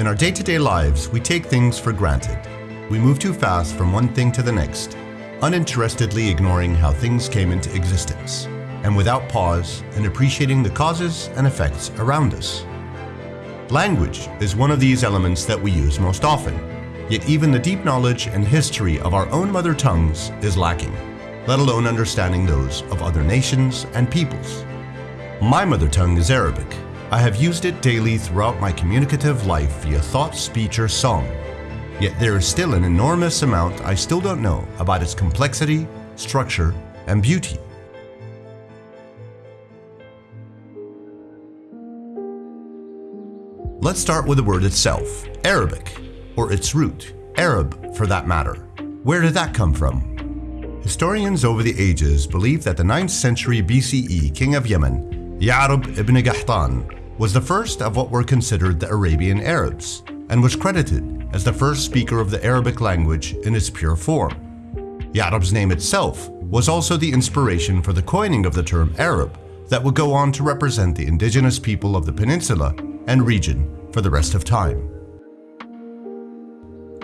In our day to day lives, we take things for granted. We move too fast from one thing to the next, uninterestedly ignoring how things came into existence, and without pause and appreciating the causes and effects around us. Language is one of these elements that we use most often, yet even the deep knowledge and history of our own mother tongues is lacking, let alone understanding those of other nations and peoples. My mother tongue is Arabic. I have used it daily throughout my communicative life via thought, speech, or song. Yet there is still an enormous amount I still don't know about its complexity, structure, and beauty. Let's start with the word itself, Arabic, or its root, Arab for that matter. Where did that come from? Historians over the ages believe that the 9th century BCE king of Yemen, Ya'rub ibn Qahtan, was the first of what were considered the Arabian Arabs, and was credited as the first speaker of the Arabic language in its pure form. Ya'rub's name itself was also the inspiration for the coining of the term Arab that would go on to represent the indigenous people of the peninsula and region for the rest of time.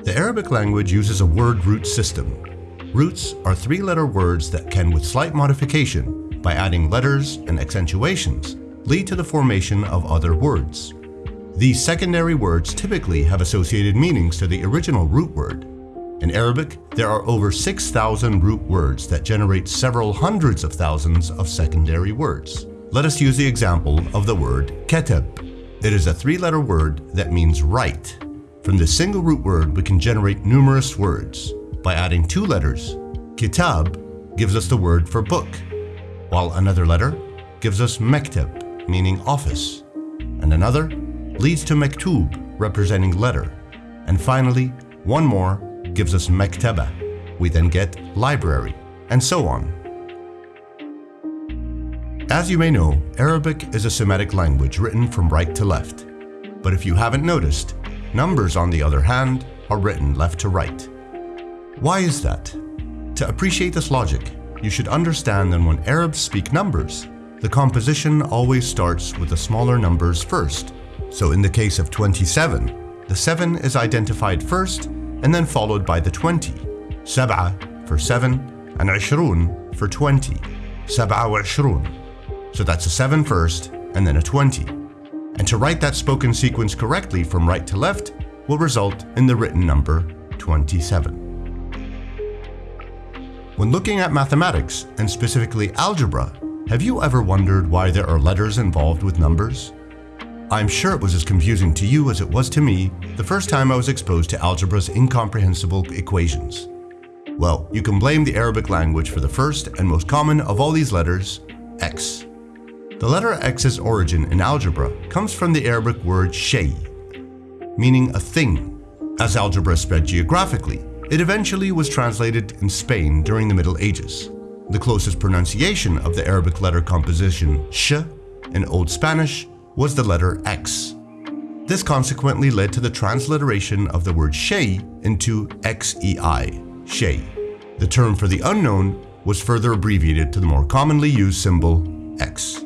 The Arabic language uses a word root system. Roots are three letter words that can, with slight modification, by adding letters and accentuations, lead to the formation of other words. These secondary words typically have associated meanings to the original root word. In Arabic, there are over 6,000 root words that generate several hundreds of thousands of secondary words. Let us use the example of the word ketab. It is a three-letter word that means write. From this single root word, we can generate numerous words. By adding two letters, kitab gives us the word for book, while another letter gives us mektab, meaning office, and another leads to mektub, representing letter, and finally, one more gives us mektaba. We then get library, and so on. As you may know, Arabic is a Semitic language written from right to left. But if you haven't noticed, numbers on the other hand are written left to right. Why is that? To appreciate this logic, you should understand that when Arabs speak numbers, the composition always starts with the smaller numbers first. So in the case of 27, the 7 is identified first and then followed by the 20. Sab'a for 7 and 20 for 20. Sab'a wa 20. So that's a 7 first, and then a 20. And to write that spoken sequence correctly from right to left will result in the written number 27. When looking at mathematics, and specifically algebra, have you ever wondered why there are letters involved with numbers? I'm sure it was as confusing to you as it was to me the first time I was exposed to algebra's incomprehensible equations. Well, you can blame the Arabic language for the first and most common of all these letters, X. The letter X's origin in algebra comes from the Arabic word shay, meaning a thing. As algebra spread geographically, it eventually was translated in Spain during the Middle Ages. The closest pronunciation of the Arabic letter composition sh in Old Spanish was the letter X. This consequently led to the transliteration of the word shay into xei, shay. The term for the unknown was further abbreviated to the more commonly used symbol X.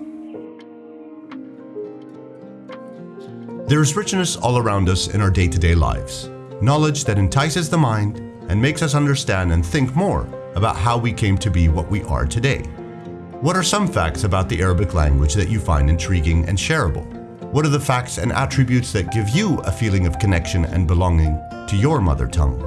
There is richness all around us in our day-to-day lives. Knowledge that entices the mind and makes us understand and think more about how we came to be what we are today. What are some facts about the Arabic language that you find intriguing and shareable? What are the facts and attributes that give you a feeling of connection and belonging to your mother tongue?